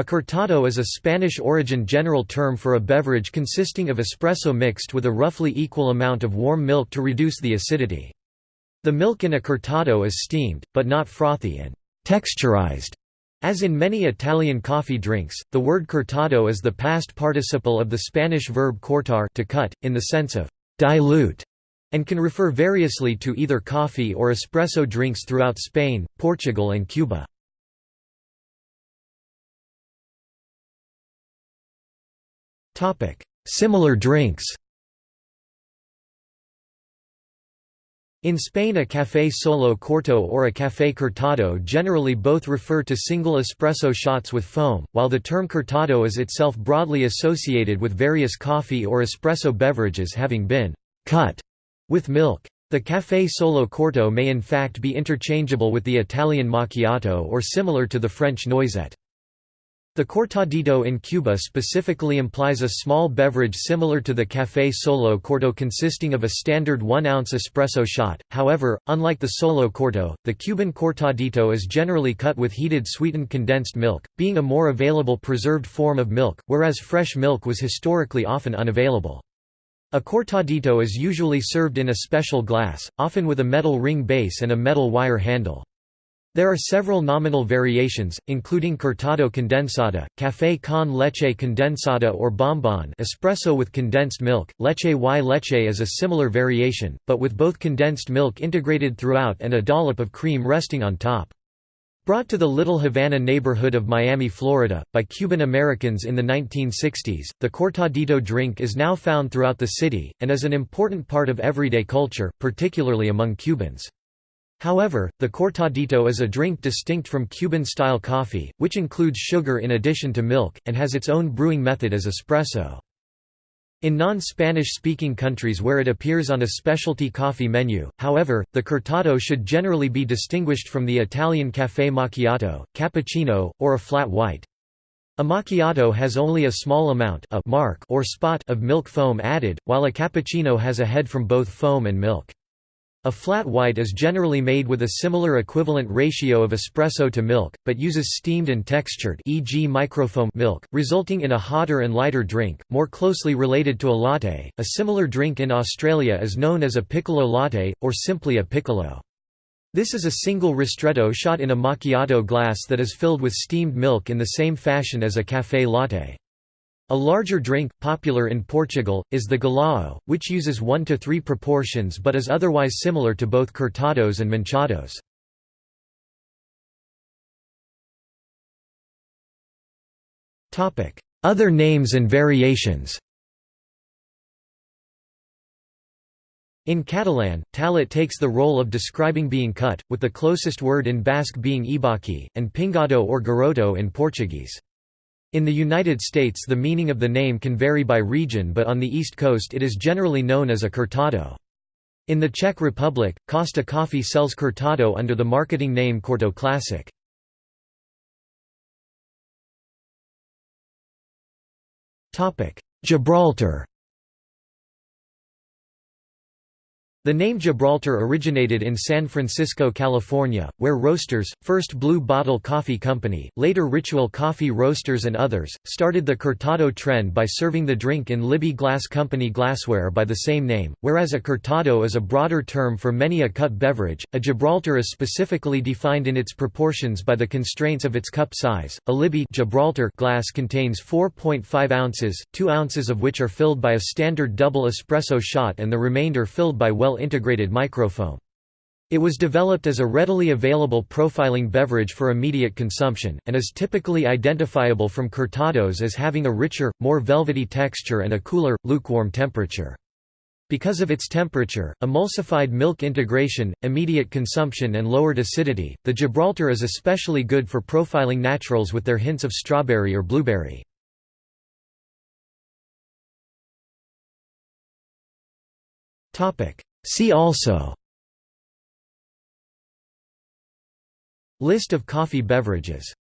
A cortado is a Spanish-origin general term for a beverage consisting of espresso mixed with a roughly equal amount of warm milk to reduce the acidity. The milk in a cortado is steamed, but not frothy and texturized. As in many Italian coffee drinks, the word cortado is the past participle of the Spanish verb cortar to cut, in the sense of dilute, and can refer variously to either coffee or espresso drinks throughout Spain, Portugal and Cuba. Similar drinks In Spain a café solo corto or a café cortado generally both refer to single espresso shots with foam, while the term cortado is itself broadly associated with various coffee or espresso beverages having been «cut» with milk. The café solo corto may in fact be interchangeable with the Italian macchiato or similar to the French noisette. The cortadito in Cuba specifically implies a small beverage similar to the café solo corto consisting of a standard 1-ounce espresso shot, however, unlike the solo corto, the Cuban cortadito is generally cut with heated sweetened condensed milk, being a more available preserved form of milk, whereas fresh milk was historically often unavailable. A cortadito is usually served in a special glass, often with a metal ring base and a metal wire handle. There are several nominal variations, including cortado condensada, café con leche condensada or bombon espresso with condensed milk, leche y leche is a similar variation, but with both condensed milk integrated throughout and a dollop of cream resting on top. Brought to the Little Havana neighborhood of Miami, Florida, by Cuban Americans in the 1960s, the cortadito drink is now found throughout the city, and is an important part of everyday culture, particularly among Cubans. However, the cortadito is a drink distinct from Cuban-style coffee, which includes sugar in addition to milk, and has its own brewing method as espresso. In non-Spanish-speaking countries where it appears on a specialty coffee menu, however, the cortado should generally be distinguished from the Italian café macchiato, cappuccino, or a flat white. A macchiato has only a small amount a mark or spot of milk foam added, while a cappuccino has a head from both foam and milk. A flat white is generally made with a similar equivalent ratio of espresso to milk, but uses steamed and textured e.g. microfoam milk, resulting in a hotter and lighter drink, more closely related to a latte. A similar drink in Australia is known as a piccolo latte, or simply a piccolo. This is a single ristretto shot in a macchiato glass that is filled with steamed milk in the same fashion as a café latte. A larger drink, popular in Portugal, is the galao, which uses 1 to 3 proportions but is otherwise similar to both cortados and manchados. Other names and variations In Catalan, tallat takes the role of describing being cut, with the closest word in Basque being ebaki, and pingado or garoto in Portuguese. In the United States the meaning of the name can vary by region but on the East Coast it is generally known as a cortado. In the Czech Republic, Costa Coffee sells cortado under the marketing name Corto Classic. Gibraltar The name Gibraltar originated in San Francisco, California, where Roasters, first Blue Bottle Coffee Company, later Ritual Coffee Roasters and others, started the cortado trend by serving the drink in Libby Glass Company glassware by the same name. Whereas a cortado is a broader term for many a cut beverage, a Gibraltar is specifically defined in its proportions by the constraints of its cup size. A Libby Gibraltar glass contains 4.5 ounces, 2 ounces of which are filled by a standard double espresso shot and the remainder filled by well well-integrated microfoam. It was developed as a readily available profiling beverage for immediate consumption, and is typically identifiable from cortados as having a richer, more velvety texture and a cooler, lukewarm temperature. Because of its temperature, emulsified milk integration, immediate consumption and lowered acidity, the Gibraltar is especially good for profiling naturals with their hints of strawberry or blueberry. See also List of coffee beverages